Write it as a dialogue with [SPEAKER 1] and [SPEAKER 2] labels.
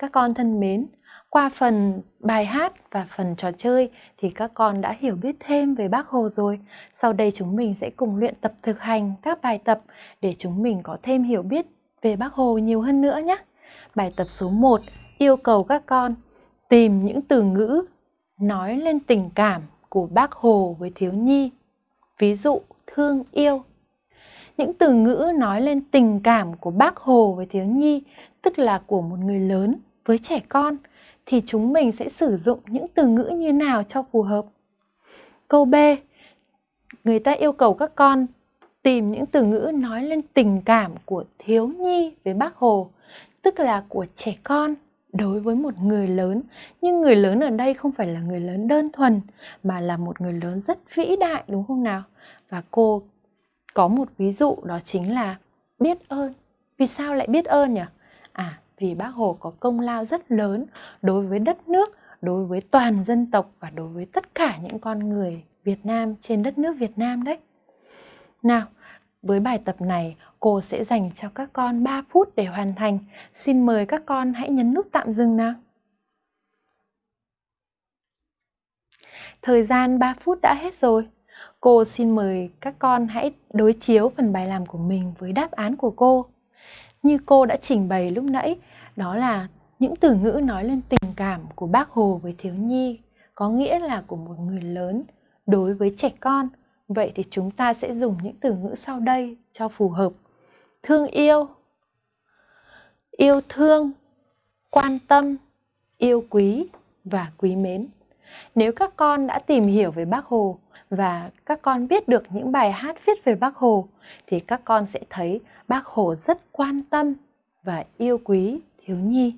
[SPEAKER 1] Các con thân mến, qua phần bài hát và phần trò chơi thì các con đã hiểu biết thêm về Bác Hồ rồi. Sau đây chúng mình sẽ cùng luyện tập thực hành các bài tập để chúng mình có thêm hiểu biết về Bác Hồ nhiều hơn nữa nhé. Bài tập số 1 yêu cầu các con tìm những từ ngữ nói lên tình cảm của Bác Hồ với thiếu nhi. Ví dụ thương yêu. Những từ ngữ nói lên tình cảm của Bác Hồ với thiếu nhi, tức là của một người lớn với trẻ con – thì chúng mình sẽ sử dụng những từ ngữ như nào cho phù hợp. Câu B. Người ta yêu cầu các con tìm những từ ngữ nói lên tình cảm của thiếu nhi với bác Hồ, tức là của trẻ con đối với một người lớn. Nhưng người lớn ở đây không phải là người lớn đơn thuần, mà là một người lớn rất vĩ đại đúng không nào? Và cô có một ví dụ đó chính là biết ơn. Vì sao lại biết ơn nhỉ? À, vì bác Hồ có công lao rất lớn đối với đất nước, đối với toàn dân tộc và đối với tất cả những con người Việt Nam trên đất nước Việt Nam đấy. Nào, với bài tập này, cô sẽ dành cho các con 3 phút để hoàn thành. Xin mời các con hãy nhấn nút tạm dừng nào. Thời gian 3 phút đã hết rồi. Cô xin mời các con hãy đối chiếu phần bài làm của mình với đáp án của cô. Như cô đã trình bày lúc nãy, đó là những từ ngữ nói lên tình cảm của bác Hồ với thiếu nhi, có nghĩa là của một người lớn đối với trẻ con. Vậy thì chúng ta sẽ dùng những từ ngữ sau đây cho phù hợp. Thương yêu, yêu thương, quan tâm, yêu quý và quý mến. Nếu các con đã tìm hiểu về Bác Hồ và các con biết được những bài hát viết về Bác Hồ, thì các con sẽ thấy Bác Hồ rất quan tâm và yêu quý thiếu nhi.